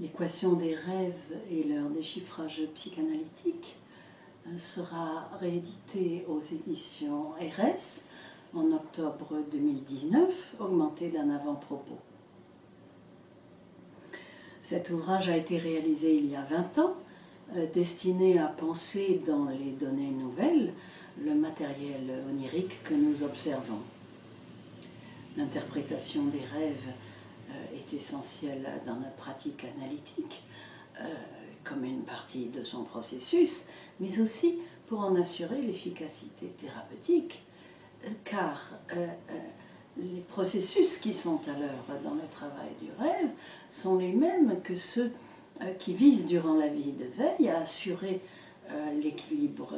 L'équation des rêves et leur déchiffrage psychanalytique euh, sera réédité aux éditions RS en octobre 2019, augmenté d'un avant-propos. Cet ouvrage a été réalisé il y a 20 ans, euh, destiné à penser dans les données nouvelles le matériel onirique que nous observons. L'interprétation des rêves est essentielle dans notre pratique analytique, euh, comme une partie de son processus, mais aussi pour en assurer l'efficacité thérapeutique, euh, car les processus qui sont à l'œuvre dans le travail du rêve sont les mêmes que ceux qui visent durant la vie de veille à assurer l'équilibre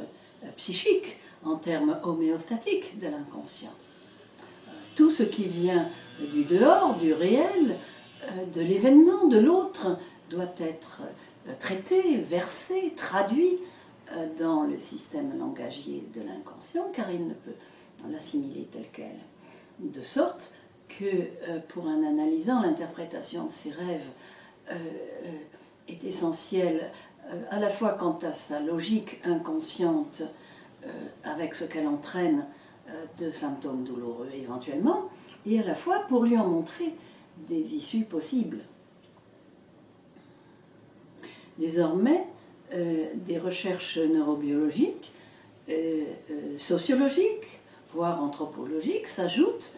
psychique en termes homéostatiques de l'inconscient. Tout ce qui vient du dehors, du réel, euh, de l'événement, de l'autre, doit être euh, traité, versé, traduit euh, dans le système langagier de l'inconscient, car il ne peut l'assimiler tel quel. De sorte que pour un analysant, l'interprétation de ses rêves est essentielle à la fois quant à sa logique inconsciente avec ce qu'elle entraîne de symptômes douloureux éventuellement, et à la fois pour lui en montrer des issues possibles. Désormais, euh, des recherches neurobiologiques, euh, euh, sociologiques, voire anthropologiques s'ajoutent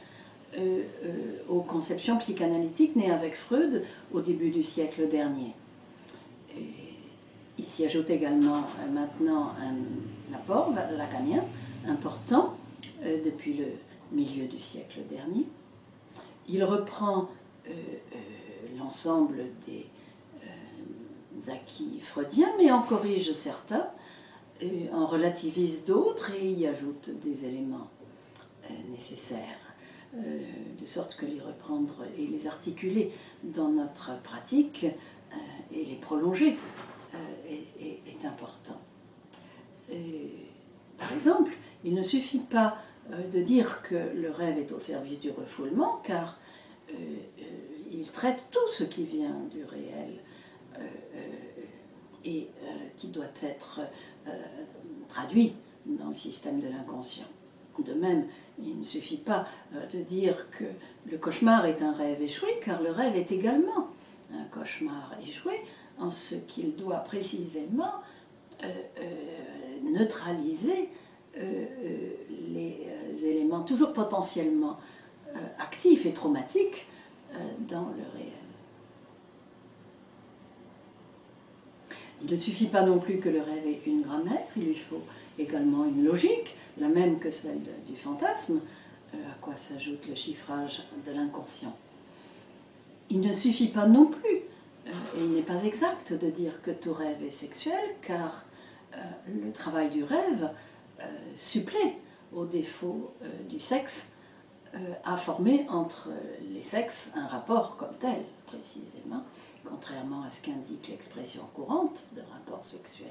aux conceptions psychanalytiques nées avec Freud au début du siècle dernier. il s'y ajoute également maintenant un apport lacanien important depuis le milieu du siècle dernier. Il reprend euh, euh, l'ensemble des euh, acquis freudiens, mais en corrige certains, en relativise d'autres et y ajoute des éléments nécessaires, de sorte que les reprendre et les articuler dans notre pratique et les prolonger est, important. par exemple, il ne suffit pas de dire que le rêve est au service du refoulement, car il traite tout ce qui vient du réel euh, euh, et euh, qui doit être traduit dans le système de l'inconscient. De même, il ne suffit pas de dire que le cauchemar est un rêve échoué, car le rêve est également un cauchemar échoué, en ce qu'il doit précisément neutraliser les toujours potentiellement actifs et traumatiques euh, dans le réel. Il ne suffit pas non plus que le rêve ait une grammaire, il lui faut également une logique, la même que celle du fantasme, euh, à quoi s'ajoute le chiffrage de l'inconscient. Il ne suffit pas non plus, euh, et il n'est pas exact de dire que tout rêve est sexuel, car le travail du rêve supplée au défaut du sexe a euh, formé entre les sexes un rapport comme tel, précisément, contrairement à ce qu'indique l'expression courante de rapport sexuel.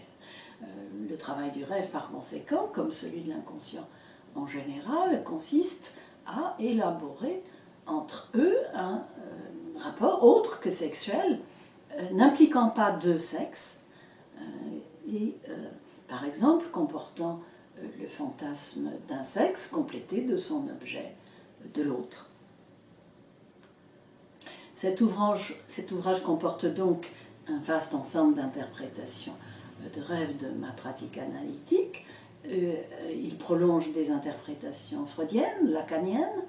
Euh, le travail du rêve, par conséquent, comme celui de l'inconscient en général, consiste à élaborer entre eux un euh, rapport autre que sexuel, n'impliquant pas deux sexes, et par exemple comportant le fantasme d'un sexe complété de son objet de l'autre. Cet ouvrage, comporte donc un vaste ensemble d'interprétations euh, de rêves de ma pratique analytique. Euh, il prolonge des interprétations freudiennes, lacaniennes,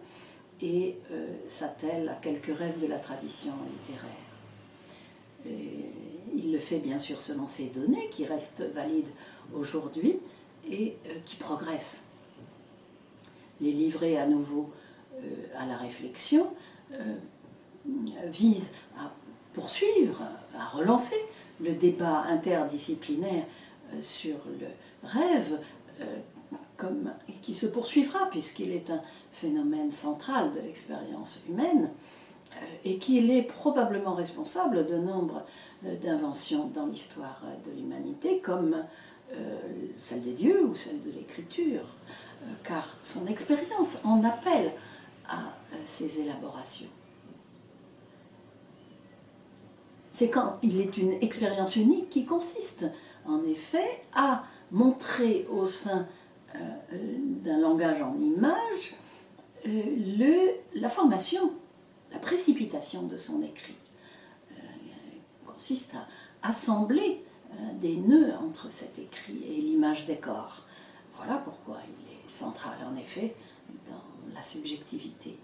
et euh, s'attelle à quelques rêves de la tradition littéraire. il le fait bien sûr selon ces données qui restent valides aujourd'hui et qui progressent. Les livrer à nouveau euh, à la réflexion euh, vise à poursuivre, à relancer le débat interdisciplinaire euh, sur le rêve, qui se poursuivra puisqu'il est un phénomène central de l'expérience humaine et qu'il est probablement responsable de nombre d'inventions dans l'histoire de l'humanité, comme celle des dieux ou celle de l'écriture, car son expérience en appelle à euh, ces élaborations. c'est quand il est une expérience unique qui consiste en effet à montrer au sein euh, d'un langage en images le, la formation, la précipitation de son écrit. consiste à assembler des nœuds entre cet écrit et l'image des corps. Voilà pourquoi il est central en effet dans la subjectivité.